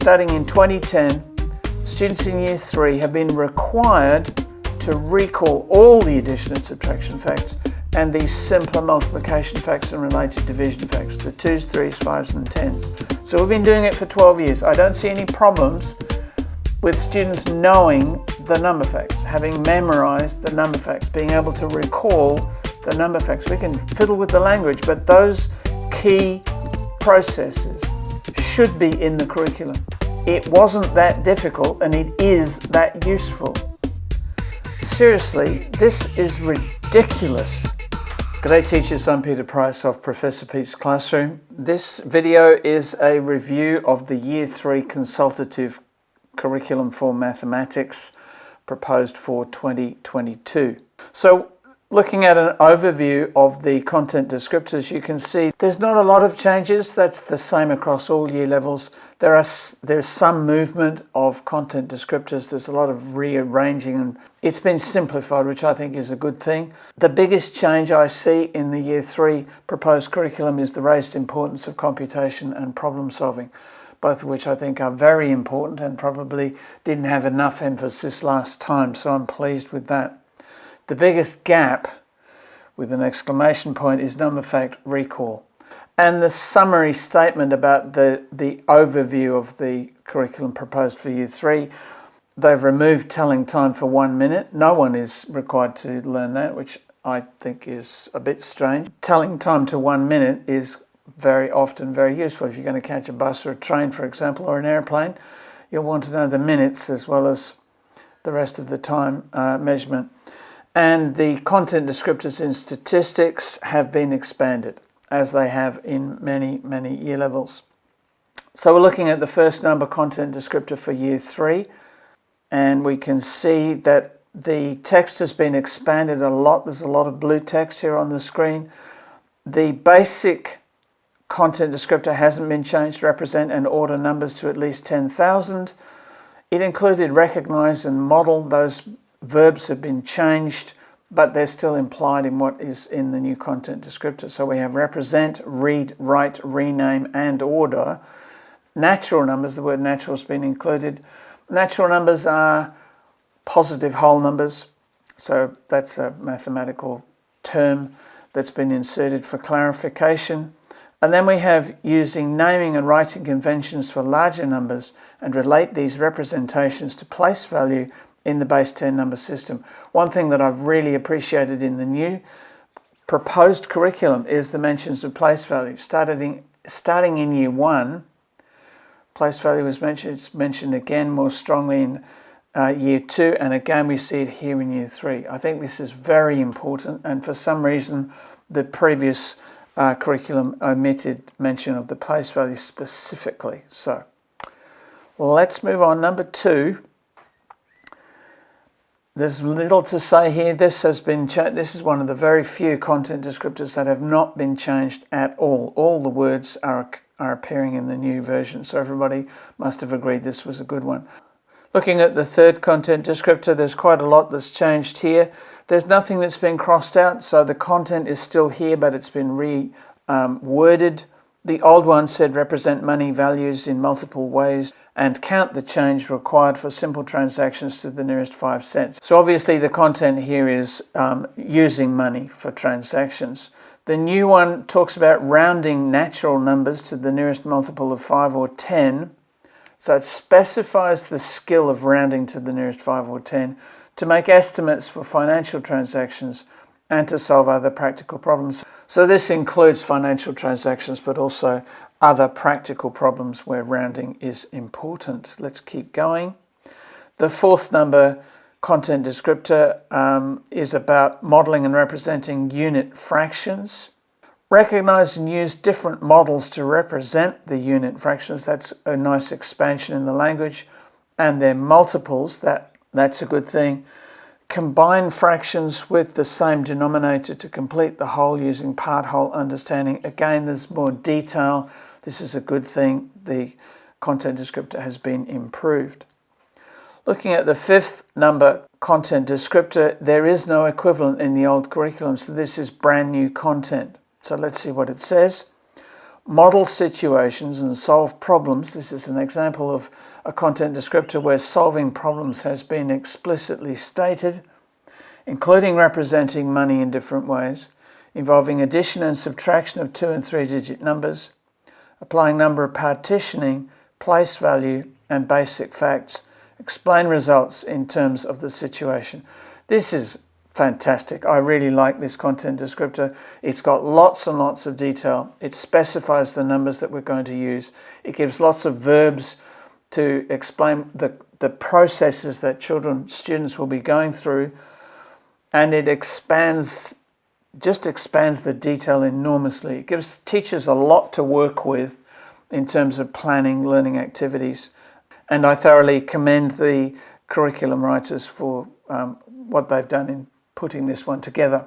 starting in 2010, students in year three have been required to recall all the addition and subtraction facts and the simpler multiplication facts and related division facts, the twos, threes, fives and tens. So we've been doing it for 12 years. I don't see any problems with students knowing the number facts, having memorized the number facts, being able to recall the number facts. We can fiddle with the language, but those key processes should be in the curriculum. It wasn't that difficult and it is that useful. Seriously, this is ridiculous. G'day teachers, I'm Peter Price of Professor Pete's Classroom. This video is a review of the Year 3 Consultative Curriculum for Mathematics proposed for 2022. So Looking at an overview of the content descriptors, you can see there's not a lot of changes. That's the same across all year levels. There are there's some movement of content descriptors. There's a lot of rearranging and it's been simplified, which I think is a good thing. The biggest change I see in the year three proposed curriculum is the raised importance of computation and problem solving both of which I think are very important and probably didn't have enough emphasis last time, so I'm pleased with that. The biggest gap with an exclamation point is number fact recall. And the summary statement about the, the overview of the curriculum proposed for year three, they've removed telling time for one minute. No one is required to learn that, which I think is a bit strange. Telling time to one minute is very often very useful. If you're going to catch a bus or a train, for example, or an airplane, you'll want to know the minutes as well as the rest of the time uh, measurement and the content descriptors in statistics have been expanded as they have in many, many year levels. So we're looking at the first number content descriptor for year three and we can see that the text has been expanded a lot. There's a lot of blue text here on the screen. The basic content descriptor hasn't been changed to represent and order numbers to at least 10,000. It included recognize and model those verbs have been changed, but they're still implied in what is in the new content descriptor. So we have represent, read, write, rename, and order. Natural numbers, the word natural has been included. Natural numbers are positive whole numbers. So that's a mathematical term that's been inserted for clarification. And then we have using naming and writing conventions for larger numbers and relate these representations to place value in the base 10 number system. One thing that I've really appreciated in the new proposed curriculum is the mentions of place value. Starting, starting in year one, place value was mentioned, it's mentioned again more strongly in uh, year two, and again we see it here in year three. I think this is very important, and for some reason the previous uh, curriculum omitted mention of the place value specifically. So let's move on. Number two, there's little to say here. This has been this is one of the very few content descriptors that have not been changed at all. All the words are, are appearing in the new version, so everybody must have agreed this was a good one. Looking at the third content descriptor, there's quite a lot that's changed here. There's nothing that's been crossed out, so the content is still here, but it's been re-worded. Um, the old one said represent money values in multiple ways and count the change required for simple transactions to the nearest five cents. So obviously the content here is um, using money for transactions. The new one talks about rounding natural numbers to the nearest multiple of 5 or 10. So it specifies the skill of rounding to the nearest 5 or 10 to make estimates for financial transactions and to solve other practical problems. So this includes financial transactions, but also other practical problems where rounding is important. Let's keep going. The fourth number content descriptor um, is about modeling and representing unit fractions. Recognize and use different models to represent the unit fractions. That's a nice expansion in the language. And their multiples, that, that's a good thing. Combine fractions with the same denominator to complete the whole using part-whole understanding. Again, there's more detail this is a good thing. The content descriptor has been improved. Looking at the fifth number content descriptor, there is no equivalent in the old curriculum, so this is brand new content. So let's see what it says. model situations and solve problems. This is an example of a content descriptor where solving problems has been explicitly stated, including representing money in different ways, involving addition and subtraction of two and three digit numbers, applying number of partitioning, place value, and basic facts, explain results in terms of the situation. This is fantastic. I really like this content descriptor. It's got lots and lots of detail. It specifies the numbers that we're going to use. It gives lots of verbs to explain the, the processes that children, students will be going through. And it expands, just expands the detail enormously. It gives teachers a lot to work with in terms of planning learning activities. And I thoroughly commend the curriculum writers for um, what they've done in putting this one together.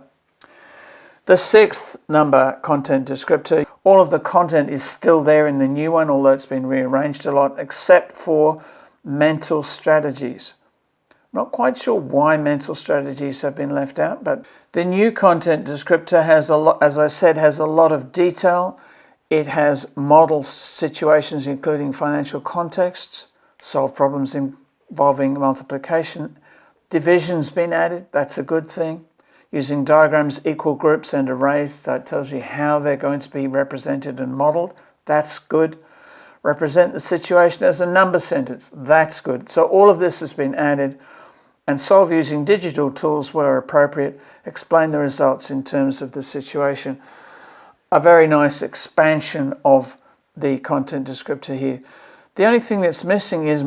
The sixth number content descriptor, all of the content is still there in the new one, although it's been rearranged a lot, except for mental strategies. Not quite sure why mental strategies have been left out, but the new content descriptor has a lot, as I said, has a lot of detail. It has model situations, including financial contexts, solve problems involving multiplication Division's been added, that's a good thing. Using diagrams, equal groups and arrays, that tells you how they're going to be represented and modeled. That's good. Represent the situation as a number sentence. That's good. So all of this has been added and solve using digital tools where appropriate. Explain the results in terms of the situation. A very nice expansion of the content descriptor here. The only thing that's missing is,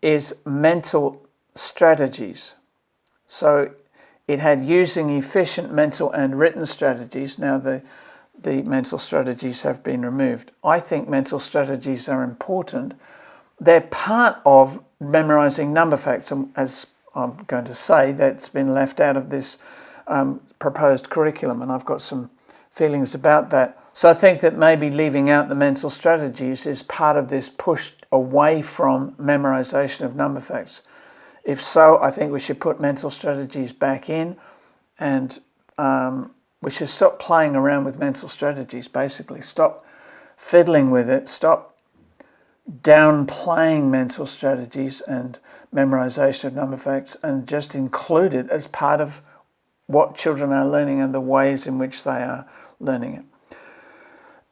is mental strategies. So it had using efficient mental and written strategies. Now the, the mental strategies have been removed. I think mental strategies are important. They're part of memorizing number facts, as I'm going to say, that's been left out of this um, proposed curriculum, and I've got some feelings about that. So I think that maybe leaving out the mental strategies is part of this push away from memorization of number facts. If so, I think we should put mental strategies back in and um, we should stop playing around with mental strategies, basically. Stop fiddling with it. Stop downplaying mental strategies and memorization of number facts and just include it as part of what children are learning and the ways in which they are learning it.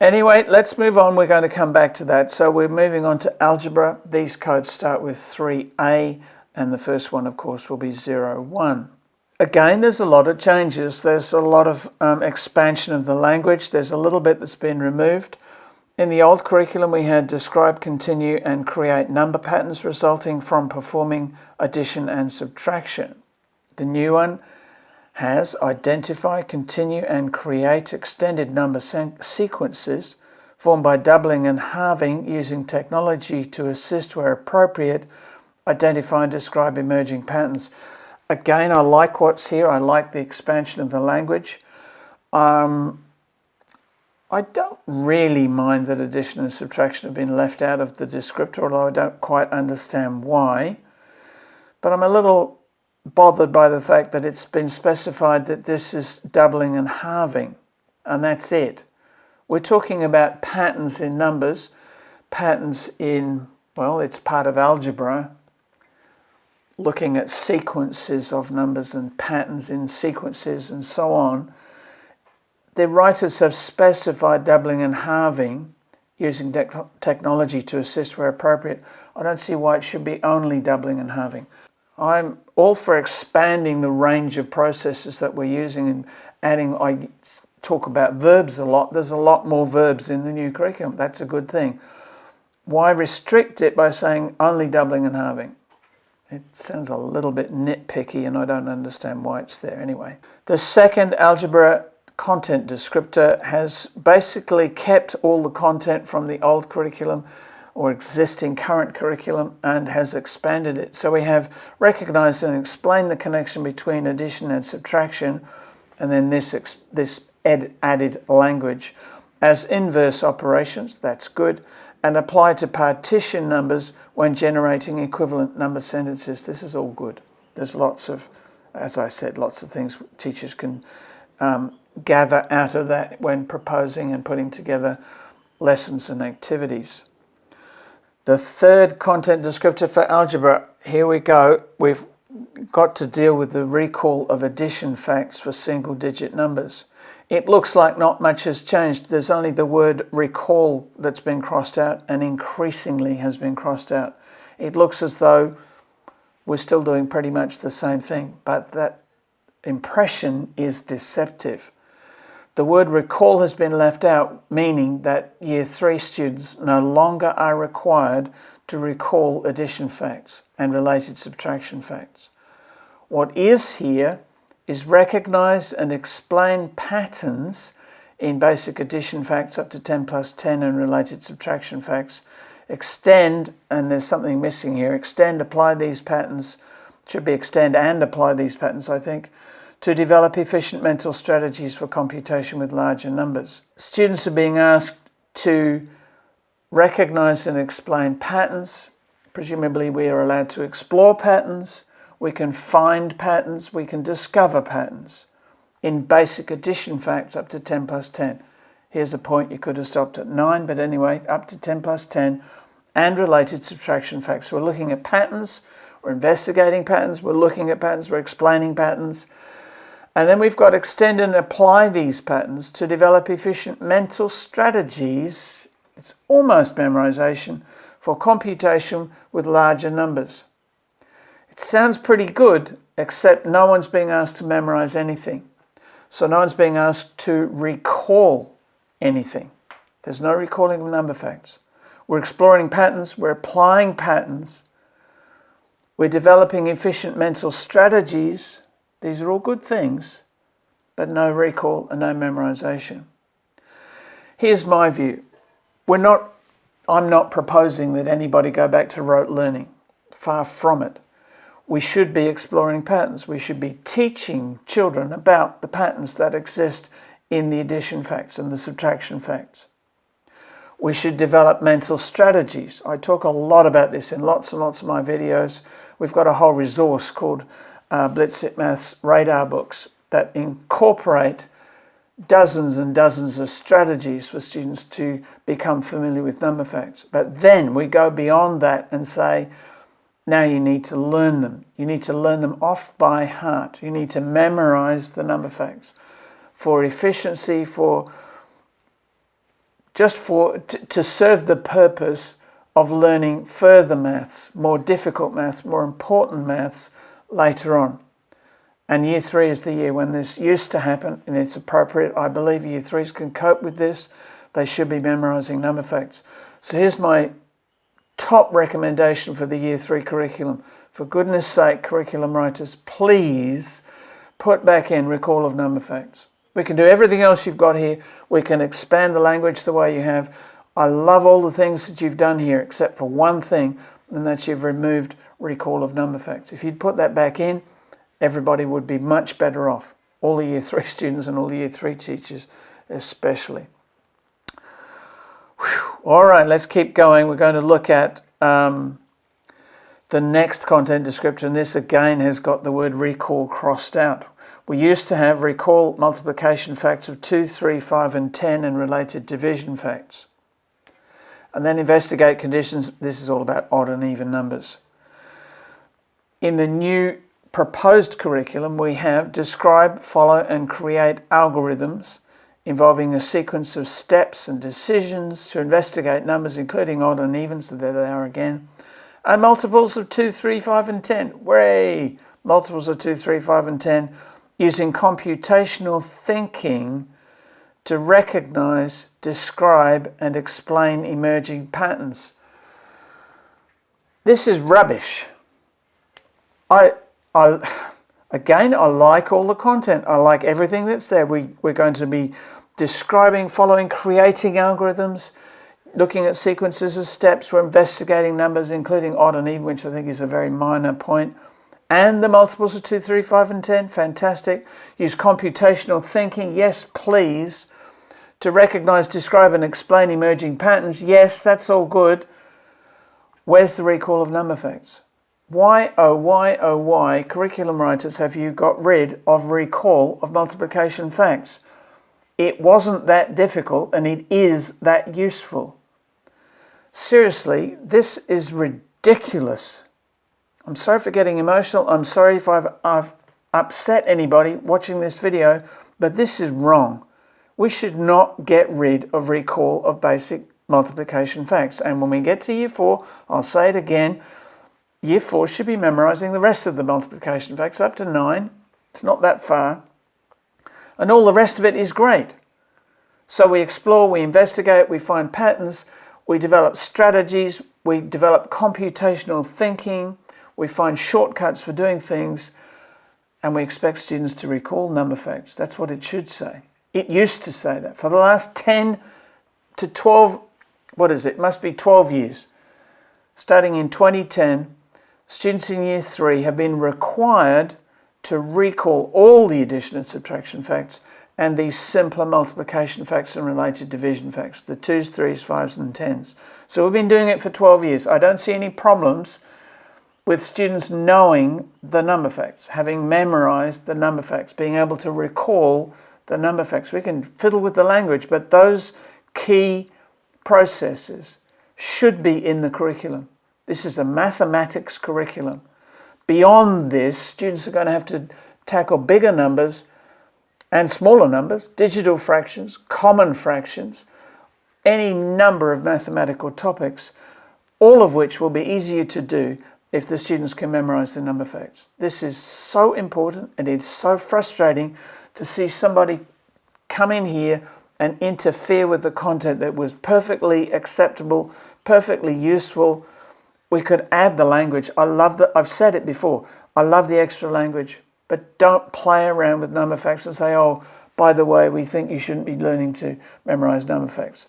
Anyway, let's move on. We're going to come back to that. So we're moving on to algebra. These codes start with 3A and the first one of course will be 0, 1. Again, there's a lot of changes. There's a lot of um, expansion of the language. There's a little bit that's been removed. In the old curriculum, we had describe, continue, and create number patterns resulting from performing addition and subtraction. The new one has identify, continue, and create extended number sequences formed by doubling and halving using technology to assist where appropriate identify and describe emerging patterns. Again, I like what's here. I like the expansion of the language. Um, I don't really mind that addition and subtraction have been left out of the descriptor, although I don't quite understand why. But I'm a little bothered by the fact that it's been specified that this is doubling and halving, and that's it. We're talking about patterns in numbers, patterns in, well, it's part of algebra, looking at sequences of numbers and patterns in sequences and so on, the writers have specified doubling and halving using technology to assist where appropriate. I don't see why it should be only doubling and halving. I'm all for expanding the range of processes that we're using and adding, I talk about verbs a lot. There's a lot more verbs in the new curriculum. That's a good thing. Why restrict it by saying only doubling and halving? It sounds a little bit nitpicky and I don't understand why it's there anyway. The second algebra content descriptor has basically kept all the content from the old curriculum or existing current curriculum and has expanded it. So we have recognized and explained the connection between addition and subtraction and then this, this added language. As inverse operations, that's good, and apply to partition numbers when generating equivalent number sentences. This is all good. There's lots of, as I said, lots of things teachers can um, gather out of that when proposing and putting together lessons and activities. The third content descriptor for algebra, here we go. We've got to deal with the recall of addition facts for single digit numbers. It looks like not much has changed. There's only the word recall that's been crossed out and increasingly has been crossed out. It looks as though we're still doing pretty much the same thing, but that impression is deceptive. The word recall has been left out, meaning that year three students no longer are required to recall addition facts and related subtraction facts. What is here is recognize and explain patterns in basic addition facts up to 10 plus 10 and related subtraction facts. Extend, and there's something missing here, extend, apply these patterns, should be extend and apply these patterns, I think, to develop efficient mental strategies for computation with larger numbers. Students are being asked to recognize and explain patterns. Presumably we are allowed to explore patterns, we can find patterns, we can discover patterns in basic addition facts up to 10 plus 10. Here's a point you could have stopped at 9, but anyway, up to 10 plus 10 and related subtraction facts. We're looking at patterns, we're investigating patterns, we're looking at patterns, we're explaining patterns. And then we've got extend and apply these patterns to develop efficient mental strategies. It's almost memorization for computation with larger numbers. It sounds pretty good, except no one's being asked to memorize anything. So no one's being asked to recall anything. There's no recalling of number facts. We're exploring patterns, we're applying patterns, we're developing efficient mental strategies. These are all good things, but no recall and no memorization. Here's my view. We're not, I'm not proposing that anybody go back to rote learning. Far from it we should be exploring patterns. We should be teaching children about the patterns that exist in the addition facts and the subtraction facts. We should develop mental strategies. I talk a lot about this in lots and lots of my videos. We've got a whole resource called uh, Blitzit Maths Radar Books that incorporate dozens and dozens of strategies for students to become familiar with number facts. But then we go beyond that and say, now you need to learn them. You need to learn them off by heart. You need to memorize the number facts for efficiency, for just for to serve the purpose of learning further maths, more difficult maths, more important maths later on. And year three is the year when this used to happen and it's appropriate. I believe year threes can cope with this. They should be memorizing number facts. So here's my top recommendation for the year three curriculum. For goodness sake, curriculum writers, please put back in recall of number facts. We can do everything else you've got here. We can expand the language the way you have. I love all the things that you've done here except for one thing, and that's you've removed recall of number facts. If you'd put that back in, everybody would be much better off. All the year three students and all the year three teachers especially. All right, let's keep going. We're going to look at um, the next content description. This again has got the word recall crossed out. We used to have recall multiplication facts of 2, 3, 5 and 10 and related division facts. And then investigate conditions. This is all about odd and even numbers. In the new proposed curriculum, we have describe, follow and create algorithms involving a sequence of steps and decisions to investigate numbers including odd and even, so there they are again, and multiples of 2, 3, 5 and 10. Way! Multiples of 2, 3, 5 and 10 using computational thinking to recognize, describe and explain emerging patterns. This is rubbish. I, I, again, I like all the content. I like everything that's there. We, we're going to be describing, following, creating algorithms, looking at sequences of steps, we're investigating numbers, including odd and even, which I think is a very minor point, and the multiples of 2, 3, 5, and 10, fantastic. Use computational thinking, yes, please. To recognize, describe, and explain emerging patterns, yes, that's all good. Where's the recall of number facts? Why, oh, why, oh, why, curriculum writers, have you got rid of recall of multiplication facts? It wasn't that difficult and it is that useful. Seriously, this is ridiculous. I'm sorry for getting emotional. I'm sorry if I've, I've upset anybody watching this video, but this is wrong. We should not get rid of recall of basic multiplication facts. And when we get to year four, I'll say it again, year four should be memorizing the rest of the multiplication facts up to nine. It's not that far. And all the rest of it is great. So we explore, we investigate, we find patterns, we develop strategies, we develop computational thinking, we find shortcuts for doing things, and we expect students to recall number facts. That's what it should say. It used to say that. For the last 10 to 12, what is it? it must be 12 years. Starting in 2010, students in year three have been required to recall all the addition and subtraction facts and these simpler multiplication facts and related division facts, the twos, threes, fives and tens. So we've been doing it for 12 years. I don't see any problems with students knowing the number facts, having memorized the number facts, being able to recall the number facts. We can fiddle with the language, but those key processes should be in the curriculum. This is a mathematics curriculum. Beyond this, students are going to have to tackle bigger numbers and smaller numbers, digital fractions, common fractions, any number of mathematical topics, all of which will be easier to do if the students can memorize the number facts. This is so important and it's so frustrating to see somebody come in here and interfere with the content that was perfectly acceptable, perfectly useful. We could add the language. I love that. I've said it before. I love the extra language, but don't play around with number facts and say, oh, by the way, we think you shouldn't be learning to memorize number facts.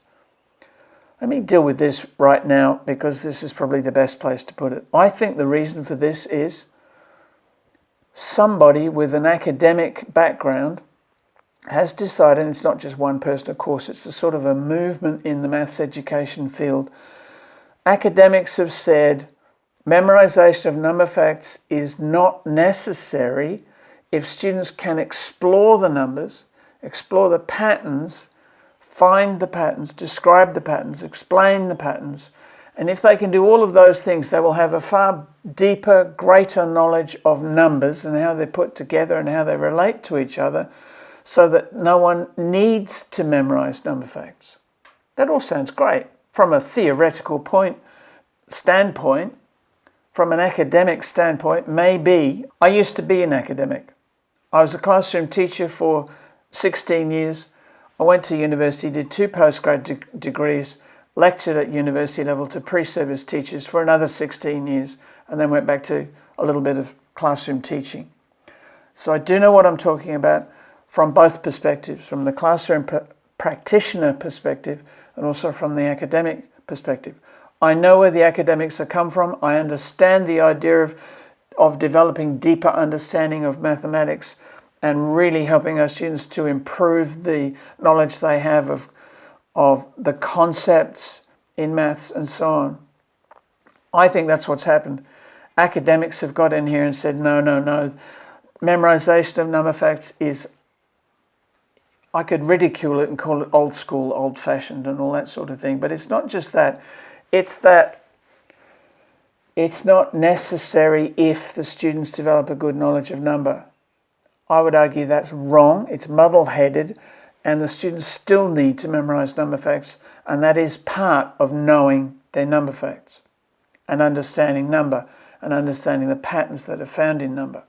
Let me deal with this right now because this is probably the best place to put it. I think the reason for this is somebody with an academic background has decided, it's not just one person, of course, it's a sort of a movement in the maths education field. Academics have said memorization of number facts is not necessary if students can explore the numbers, explore the patterns, find the patterns, describe the patterns, explain the patterns. And if they can do all of those things, they will have a far deeper, greater knowledge of numbers and how they're put together and how they relate to each other so that no one needs to memorize number facts. That all sounds great from a theoretical point standpoint, from an academic standpoint, maybe. I used to be an academic. I was a classroom teacher for 16 years. I went to university, did two postgrad de degrees, lectured at university level to pre-service teachers for another 16 years, and then went back to a little bit of classroom teaching. So I do know what I'm talking about from both perspectives, from the classroom pr practitioner perspective and also from the academic perspective. I know where the academics have come from. I understand the idea of, of developing deeper understanding of mathematics and really helping our students to improve the knowledge they have of, of the concepts in maths and so on. I think that's what's happened. Academics have got in here and said, no, no, no. Memorization of number facts is, I could ridicule it and call it old school, old fashioned and all that sort of thing. But it's not just that. It's that it's not necessary if the students develop a good knowledge of number. I would argue that's wrong, it's muddle-headed, and the students still need to memorize number facts, and that is part of knowing their number facts and understanding number and understanding the patterns that are found in number.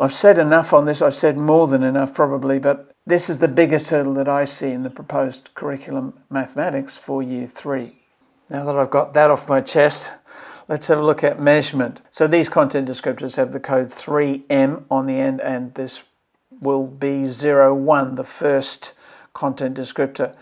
I've said enough on this, I've said more than enough probably, but this is the biggest hurdle that I see in the proposed curriculum mathematics for year three. Now that I've got that off my chest, Let's have a look at measurement. So these content descriptors have the code 3M on the end and this will be 01, the first content descriptor.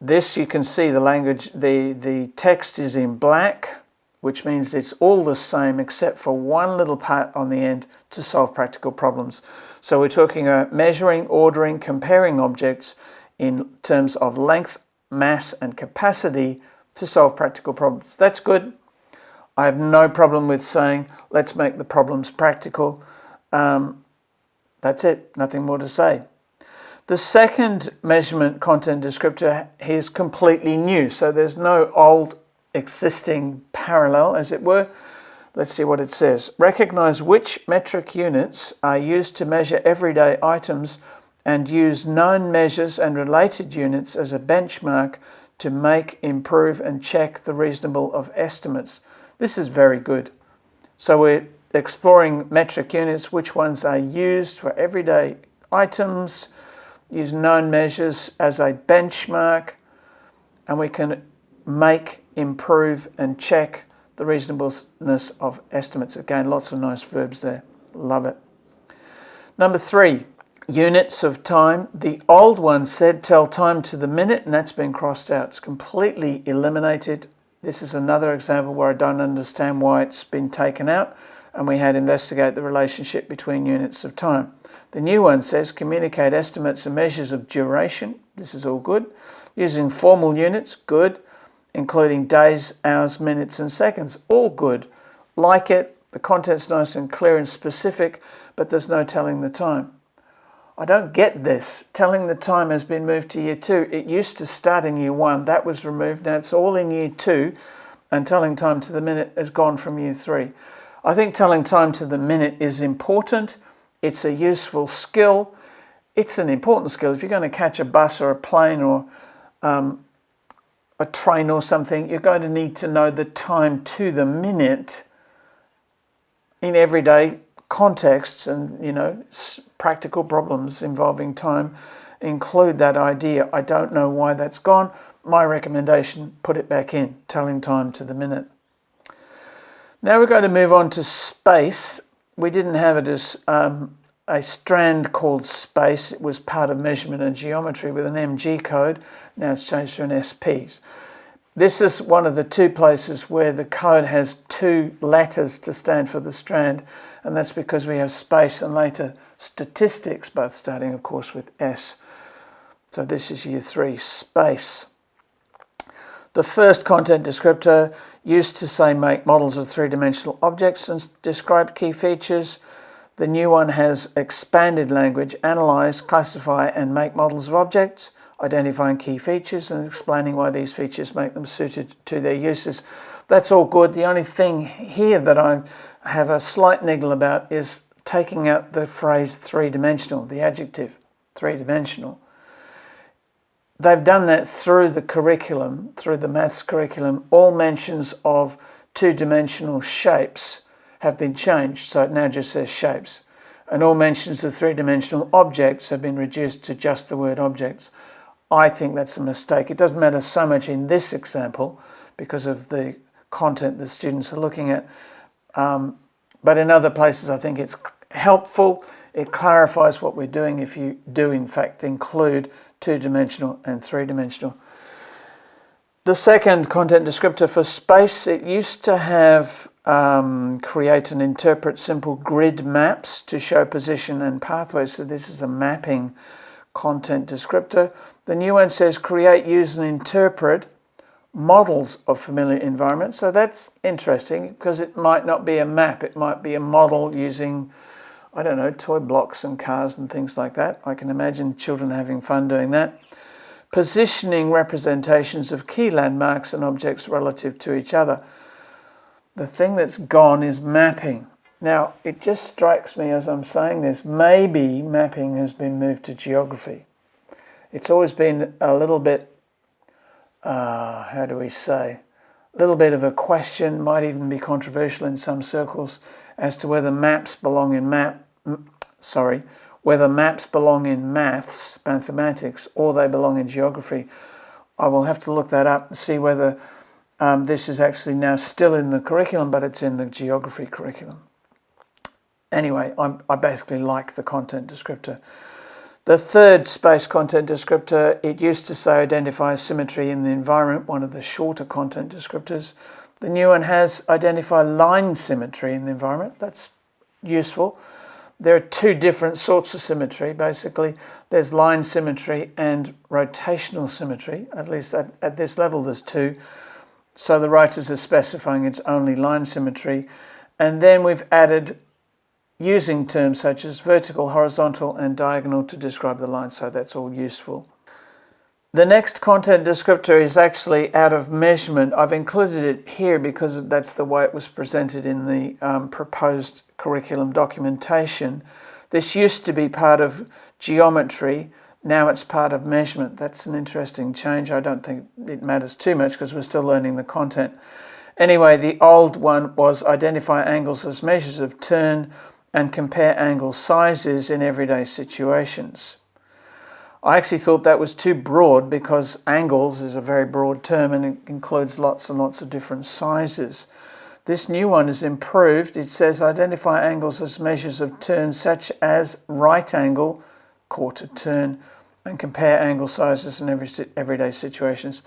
This you can see the language, the, the text is in black, which means it's all the same except for one little part on the end to solve practical problems. So we're talking about measuring, ordering, comparing objects in terms of length, mass and capacity to solve practical problems. That's good. I have no problem with saying, let's make the problems practical. Um, that's it, nothing more to say. The second measurement content descriptor is completely new, so there's no old existing parallel, as it were. Let's see what it says. Recognize which metric units are used to measure everyday items and use known measures and related units as a benchmark to make, improve and check the reasonable of estimates. This is very good. So we're exploring metric units, which ones are used for everyday items, use known measures as a benchmark, and we can make, improve and check the reasonableness of estimates. Again, lots of nice verbs there. Love it. Number three, units of time. The old one said tell time to the minute, and that's been crossed out. It's completely eliminated. This is another example where I don't understand why it's been taken out, and we had investigate the relationship between units of time. The new one says communicate estimates and measures of duration. This is all good. Using formal units, good. Including days, hours, minutes and seconds, all good. Like it, the content's nice and clear and specific, but there's no telling the time. I don't get this. Telling the time has been moved to year two. It used to start in year one. That was removed. Now it's all in year two. And telling time to the minute has gone from year three. I think telling time to the minute is important. It's a useful skill. It's an important skill. If you're going to catch a bus or a plane or um, a train or something, you're going to need to know the time to the minute in everyday contexts and you know practical problems involving time include that idea. I don't know why that's gone. My recommendation, put it back in, telling time to the minute. Now we're going to move on to space. We didn't have it as um, a strand called space. It was part of measurement and geometry with an MG code. Now it's changed to an SPs. This is one of the two places where the code has two letters to stand for the strand, and that's because we have space and later statistics, both starting, of course, with S. So this is year three, space. The first content descriptor used to say make models of three-dimensional objects and describe key features. The new one has expanded language, analyze, classify and make models of objects identifying key features and explaining why these features make them suited to their uses. That's all good. The only thing here that I have a slight niggle about is taking out the phrase three-dimensional, the adjective three-dimensional. They've done that through the curriculum, through the maths curriculum. All mentions of two-dimensional shapes have been changed, so it now just says shapes. And all mentions of three-dimensional objects have been reduced to just the word objects. I think that's a mistake. It doesn't matter so much in this example because of the content the students are looking at. Um, but in other places, I think it's helpful. It clarifies what we're doing if you do, in fact, include two-dimensional and three-dimensional. The second content descriptor for space, it used to have um, create and interpret simple grid maps to show position and pathways. So this is a mapping content descriptor. The new one says create, use and interpret models of familiar environments. So that's interesting because it might not be a map. It might be a model using, I don't know, toy blocks and cars and things like that. I can imagine children having fun doing that. Positioning representations of key landmarks and objects relative to each other. The thing that's gone is mapping. Now, it just strikes me as I'm saying this, maybe mapping has been moved to geography it's always been a little bit, uh, how do we say, a little bit of a question, might even be controversial in some circles, as to whether maps belong in map, sorry, whether maps belong in maths, mathematics, or they belong in geography. I will have to look that up and see whether um, this is actually now still in the curriculum, but it's in the geography curriculum. Anyway, I'm, I basically like the content descriptor. The third space content descriptor, it used to say identify symmetry in the environment, one of the shorter content descriptors. The new one has identify line symmetry in the environment. That's useful. There are two different sorts of symmetry, basically. There's line symmetry and rotational symmetry. At least at, at this level, there's two. So the writers are specifying it's only line symmetry. And then we've added using terms such as vertical, horizontal and diagonal to describe the line, so that's all useful. The next content descriptor is actually out of measurement. I've included it here because that's the way it was presented in the um, proposed curriculum documentation. This used to be part of geometry, now it's part of measurement. That's an interesting change. I don't think it matters too much because we're still learning the content. Anyway, the old one was identify angles as measures of turn and compare angle sizes in everyday situations. I actually thought that was too broad because angles is a very broad term and it includes lots and lots of different sizes. This new one is improved. It says identify angles as measures of turn such as right angle, quarter turn, and compare angle sizes in every everyday situations.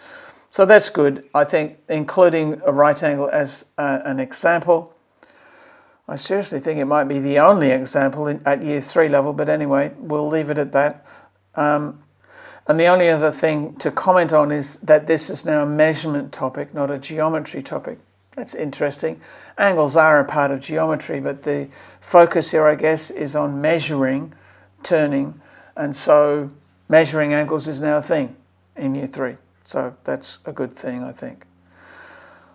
So that's good. I think including a right angle as uh, an example I seriously think it might be the only example in, at year three level, but anyway, we'll leave it at that. Um, and the only other thing to comment on is that this is now a measurement topic, not a geometry topic. That's interesting. Angles are a part of geometry, but the focus here, I guess, is on measuring, turning, and so measuring angles is now a thing in year three. So that's a good thing, I think.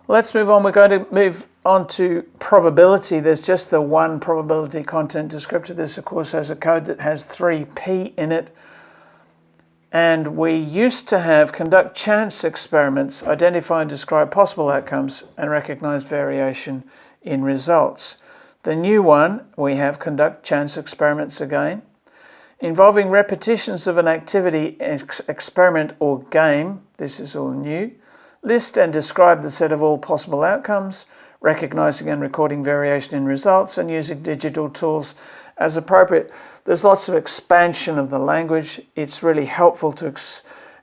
Let's move on. We're going to move on to probability. There's just the one probability content descriptor. This, of course, has a code that has 3P in it. And we used to have conduct chance experiments, identify and describe possible outcomes, and recognize variation in results. The new one, we have conduct chance experiments again, involving repetitions of an activity, ex experiment, or game. This is all new List and describe the set of all possible outcomes, recognizing and recording variation in results, and using digital tools as appropriate. There's lots of expansion of the language. It's really helpful to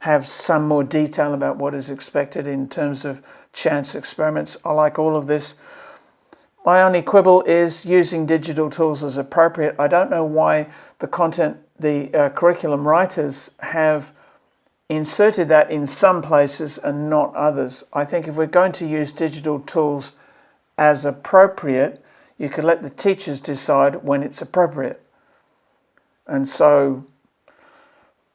have some more detail about what is expected in terms of chance experiments. I like all of this. My only quibble is using digital tools as appropriate. I don't know why the content, the uh, curriculum writers have inserted that in some places and not others. I think if we're going to use digital tools as appropriate, you can let the teachers decide when it's appropriate. And so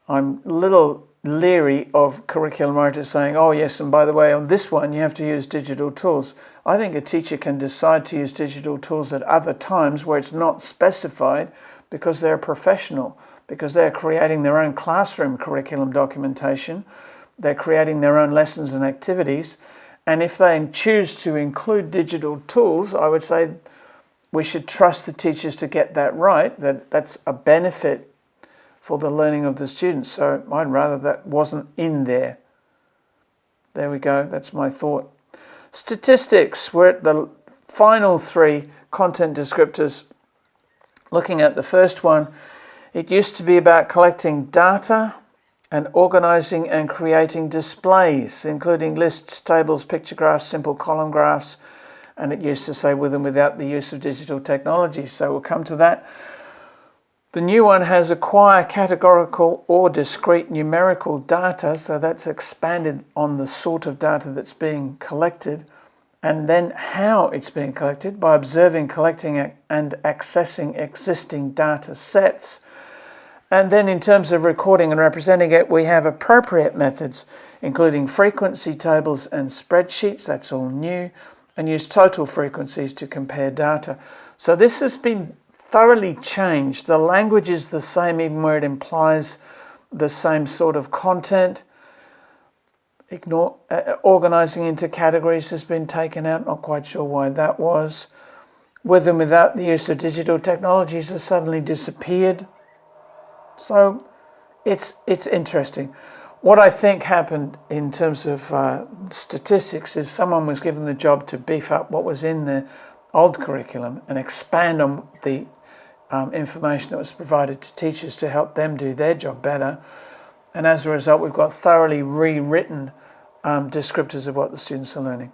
I'm a little leery of curriculum writers saying, oh yes, and by the way, on this one you have to use digital tools. I think a teacher can decide to use digital tools at other times where it's not specified because they're professional because they're creating their own classroom curriculum documentation, they're creating their own lessons and activities, and if they choose to include digital tools, I would say we should trust the teachers to get that right, that that's a benefit for the learning of the students. So I'd rather that wasn't in there. There we go, that's my thought. Statistics, we're at the final three content descriptors. Looking at the first one, it used to be about collecting data and organizing and creating displays, including lists, tables, picture graphs, simple column graphs, and it used to say with and without the use of digital technology. So we'll come to that. The new one has acquire categorical or discrete numerical data, so that's expanded on the sort of data that's being collected, and then how it's being collected by observing, collecting, and accessing existing data sets and then in terms of recording and representing it, we have appropriate methods, including frequency tables and spreadsheets, that's all new, and use total frequencies to compare data. So this has been thoroughly changed. The language is the same even where it implies the same sort of content. Ignore, uh, organizing into categories has been taken out, not quite sure why that was. With and without the use of digital technologies has suddenly disappeared. So it's, it's interesting. What I think happened in terms of uh, statistics is someone was given the job to beef up what was in the old curriculum and expand on the um, information that was provided to teachers to help them do their job better. And as a result, we've got thoroughly rewritten um, descriptors of what the students are learning.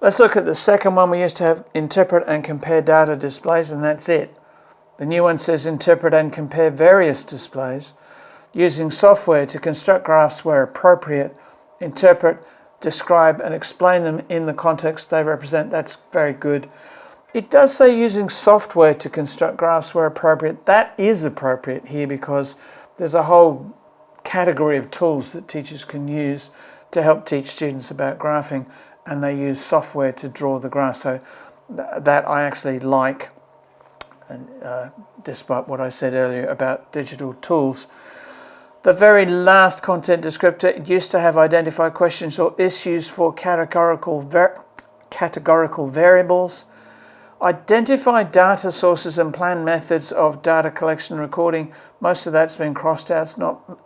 Let's look at the second one. We used to have interpret and compare data displays, and that's it. The new one says interpret and compare various displays using software to construct graphs where appropriate, interpret, describe and explain them in the context they represent. That's very good. It does say using software to construct graphs where appropriate. That is appropriate here because there's a whole category of tools that teachers can use to help teach students about graphing and they use software to draw the graph. So th that I actually like, and, uh, despite what I said earlier about digital tools. The very last content descriptor used to have identified questions or issues for categorical, ver categorical variables. Identify data sources and plan methods of data collection and recording. Most of that's been crossed out. It's not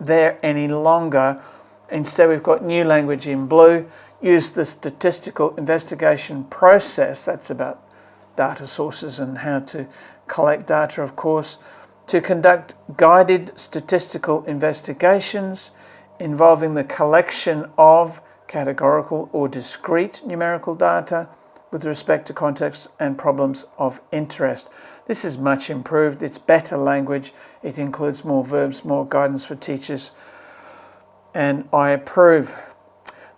there any longer. Instead, we've got new language in blue. Use the statistical investigation process. That's about data sources and how to collect data, of course. To conduct guided statistical investigations involving the collection of categorical or discrete numerical data with respect to context and problems of interest. This is much improved. It's better language. It includes more verbs, more guidance for teachers. And I approve.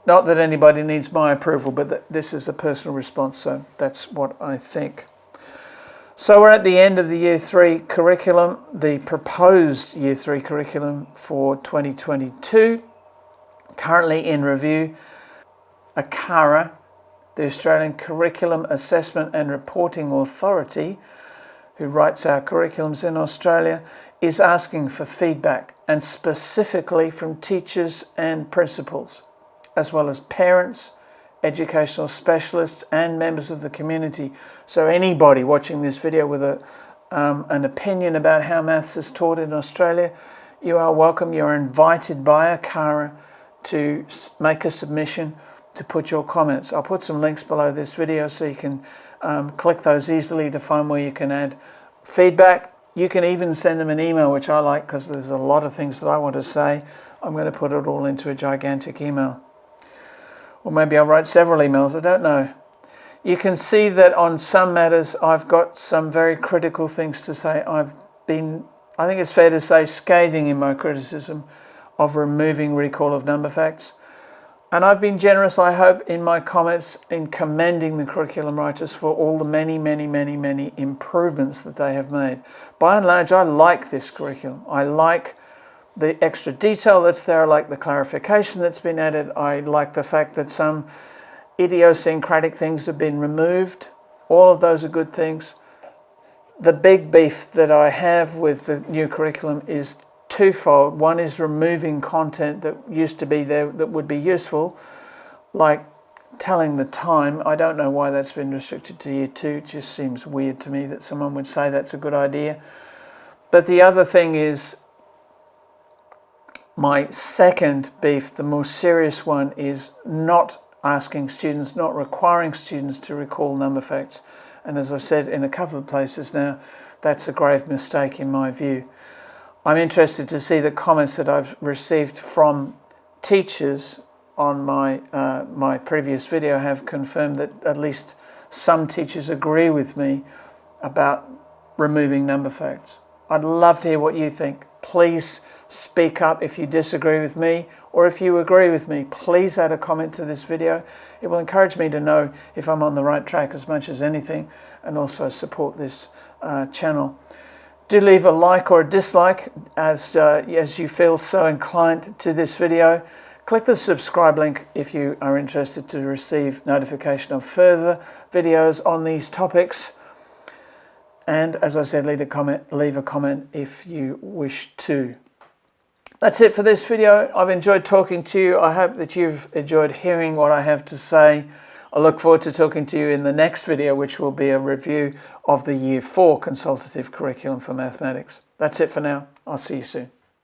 Not that anybody needs my approval, but this is a personal response, so that's what I think. So we're at the end of the Year 3 curriculum, the proposed Year 3 curriculum for 2022. Currently in review, ACARA the Australian Curriculum Assessment and Reporting Authority, who writes our curriculums in Australia, is asking for feedback and specifically from teachers and principals, as well as parents, educational specialists and members of the community. So anybody watching this video with a, um, an opinion about how maths is taught in Australia, you are welcome. You're invited by ACARA to make a submission to put your comments. I'll put some links below this video so you can um, click those easily to find where you can add feedback. You can even send them an email, which I like because there's a lot of things that I want to say. I'm going to put it all into a gigantic email. Or maybe I'll write several emails, I don't know. You can see that on some matters I've got some very critical things to say. I've been, I think it's fair to say, scathing in my criticism of removing recall of number facts. And I've been generous, I hope, in my comments in commending the curriculum writers for all the many, many, many, many improvements that they have made. By and large, I like this curriculum. I like the extra detail that's there. I like the clarification that's been added. I like the fact that some idiosyncratic things have been removed. All of those are good things. The big beef that I have with the new curriculum is twofold. One is removing content that used to be there that would be useful, like telling the time. I don't know why that's been restricted to year two. It just seems weird to me that someone would say that's a good idea. But the other thing is my second beef, the more serious one, is not asking students, not requiring students to recall number facts. And as I've said in a couple of places now, that's a grave mistake in my view. I'm interested to see the comments that I've received from teachers on my, uh, my previous video have confirmed that at least some teachers agree with me about removing number facts. I'd love to hear what you think. Please speak up if you disagree with me or if you agree with me. Please add a comment to this video. It will encourage me to know if I'm on the right track as much as anything and also support this uh, channel do leave a like or a dislike as, uh, as you feel so inclined to this video. Click the subscribe link if you are interested to receive notification of further videos on these topics. And as I said, leave a comment, leave a comment if you wish to. That's it for this video. I've enjoyed talking to you. I hope that you've enjoyed hearing what I have to say. I look forward to talking to you in the next video, which will be a review of the Year 4 consultative curriculum for mathematics. That's it for now. I'll see you soon.